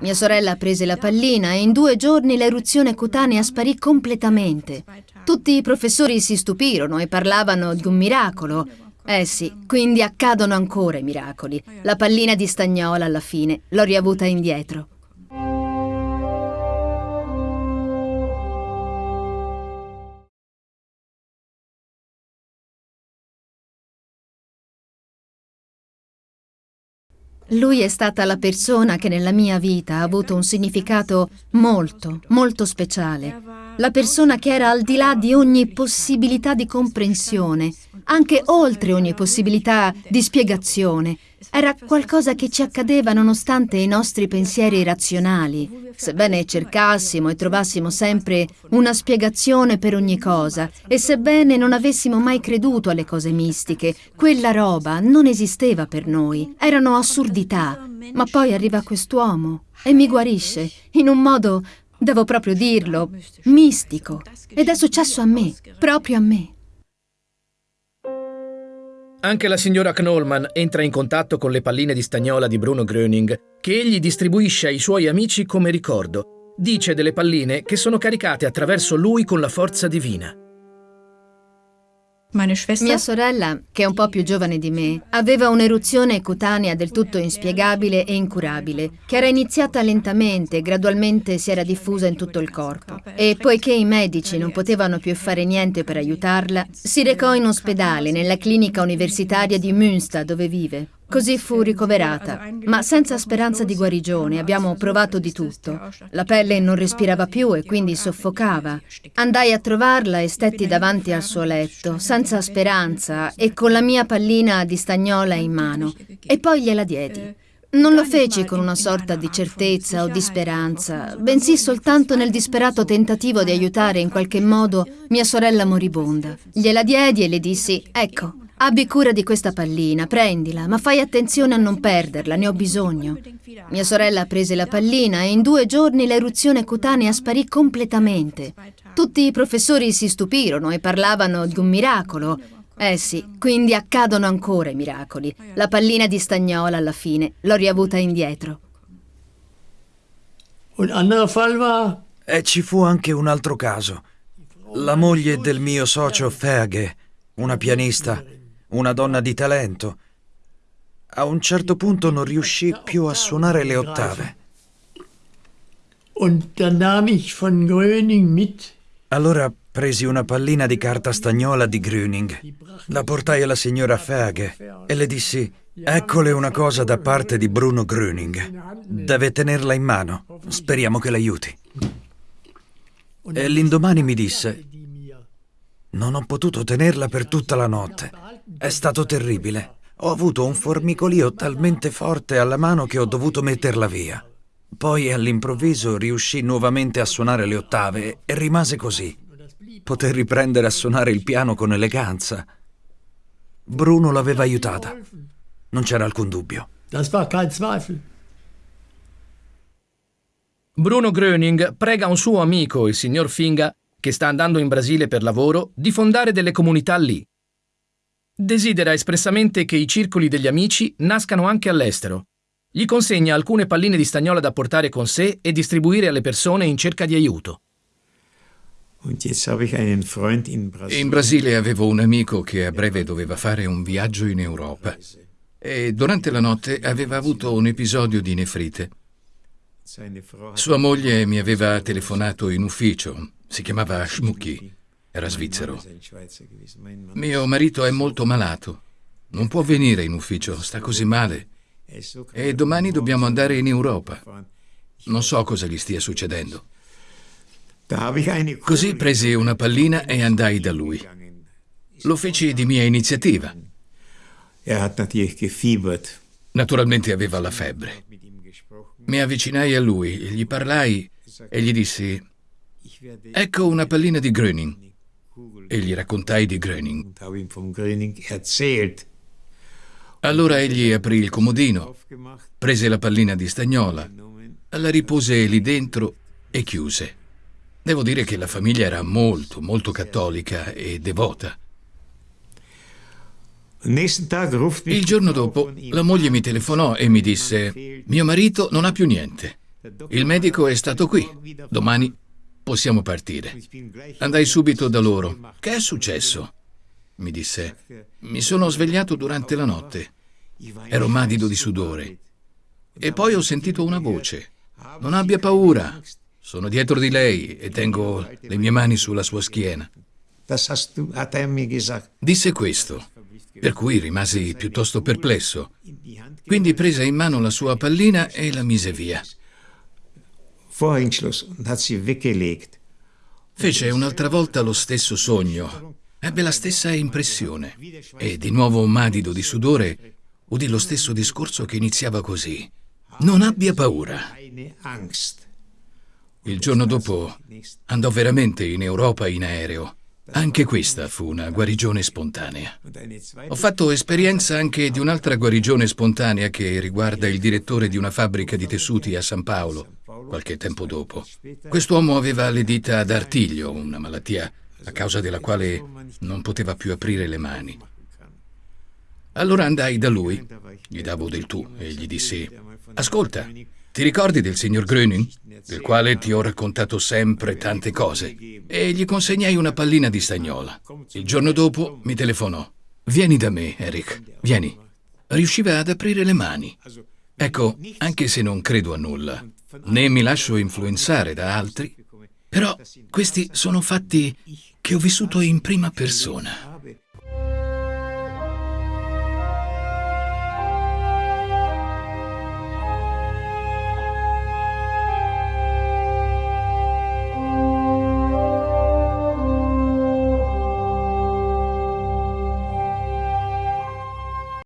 Mia sorella prese la pallina e in due giorni l'eruzione cutanea sparì completamente. Tutti i professori si stupirono e parlavano di un miracolo. Eh sì, quindi accadono ancora i miracoli. La pallina di stagnola alla fine l'ho riavuta indietro. Lui è stata la persona che nella mia vita ha avuto un significato molto, molto speciale. La persona che era al di là di ogni possibilità di comprensione, anche oltre ogni possibilità di spiegazione. Era qualcosa che ci accadeva nonostante i nostri pensieri razionali, sebbene cercassimo e trovassimo sempre una spiegazione per ogni cosa e sebbene non avessimo mai creduto alle cose mistiche, quella roba non esisteva per noi, erano assurdità. Ma poi arriva quest'uomo e mi guarisce in un modo, devo proprio dirlo, mistico. Ed è successo a me, proprio a me. Anche la signora Knollman entra in contatto con le palline di stagnola di Bruno Gröning, che egli distribuisce ai suoi amici come ricordo. Dice delle palline che sono caricate attraverso lui con la forza divina. Mia sorella, che è un po' più giovane di me, aveva un'eruzione cutanea del tutto inspiegabile e incurabile, che era iniziata lentamente e gradualmente si era diffusa in tutto il corpo. E poiché i medici non potevano più fare niente per aiutarla, si recò in ospedale nella clinica universitaria di Münster dove vive. Così fu ricoverata, ma senza speranza di guarigione. Abbiamo provato di tutto. La pelle non respirava più e quindi soffocava. Andai a trovarla e stetti davanti al suo letto, senza speranza e con la mia pallina di stagnola in mano. E poi gliela diedi. Non lo feci con una sorta di certezza o di speranza, bensì soltanto nel disperato tentativo di aiutare in qualche modo mia sorella moribonda. Gliela diedi e le dissi, ecco, Abbi cura di questa pallina, prendila, ma fai attenzione a non perderla, ne ho bisogno. Mia sorella prese la pallina e in due giorni l'eruzione cutanea sparì completamente. Tutti i professori si stupirono e parlavano di un miracolo. Eh sì, quindi accadono ancora i miracoli. La pallina di stagnola alla fine l'ho riavuta indietro. E ci fu anche un altro caso. La moglie del mio socio Ferge, una pianista, una donna di talento. A un certo punto non riuscì più a suonare le ottave. Allora presi una pallina di carta stagnola di Gröning, la portai alla signora Ferge e le dissi Eccole una cosa da parte di Bruno Gröning. Deve tenerla in mano. Speriamo che l'aiuti. E l'indomani mi disse Non ho potuto tenerla per tutta la notte. È stato terribile. Ho avuto un formicolio talmente forte alla mano che ho dovuto metterla via. Poi all'improvviso riuscì nuovamente a suonare le ottave e rimase così. Poté riprendere a suonare il piano con eleganza. Bruno l'aveva aiutata. Non c'era alcun dubbio. Bruno Gröning prega un suo amico, il signor Finga, che sta andando in Brasile per lavoro, di fondare delle comunità lì. Desidera espressamente che i circoli degli amici nascano anche all'estero. Gli consegna alcune palline di stagnola da portare con sé e distribuire alle persone in cerca di aiuto. In Brasile avevo un amico che a breve doveva fare un viaggio in Europa e durante la notte aveva avuto un episodio di nefrite. Sua moglie mi aveva telefonato in ufficio, si chiamava Schmucki era svizzero. Mio marito è molto malato. Non può venire in ufficio, sta così male. E domani dobbiamo andare in Europa. Non so cosa gli stia succedendo. Così presi una pallina e andai da lui. Lo feci di mia iniziativa. Naturalmente aveva la febbre. Mi avvicinai a lui, gli parlai e gli dissi: Ecco una pallina di Gröning e gli raccontai di Gröning. Allora egli aprì il comodino, prese la pallina di stagnola, la ripose lì dentro e chiuse. Devo dire che la famiglia era molto, molto cattolica e devota. Il giorno dopo la moglie mi telefonò e mi disse, mio marito non ha più niente. Il medico è stato qui. Domani possiamo partire. Andai subito da loro. Che è successo? mi disse. Mi sono svegliato durante la notte. Ero madido di sudore. E poi ho sentito una voce. Non abbia paura. Sono dietro di lei e tengo le mie mani sulla sua schiena. Disse questo, per cui rimasi piuttosto perplesso. Quindi prese in mano la sua pallina e la mise via. Fece un'altra volta lo stesso sogno. Ebbe la stessa impressione. E di nuovo madido di sudore, udì lo stesso discorso che iniziava così. Non abbia paura. Il giorno dopo andò veramente in Europa in aereo. Anche questa fu una guarigione spontanea. Ho fatto esperienza anche di un'altra guarigione spontanea che riguarda il direttore di una fabbrica di tessuti a San Paolo, qualche tempo dopo. Quest'uomo aveva le dita ad artiglio, una malattia a causa della quale non poteva più aprire le mani. Allora andai da lui, gli davo del tu e gli dissi, ascolta, ti ricordi del signor Gröning, del quale ti ho raccontato sempre tante cose? E gli consegnai una pallina di stagnola. Il giorno dopo mi telefonò. Vieni da me, Eric, vieni. Riusciva ad aprire le mani. Ecco, anche se non credo a nulla, né mi lascio influenzare da altri, però questi sono fatti che ho vissuto in prima persona.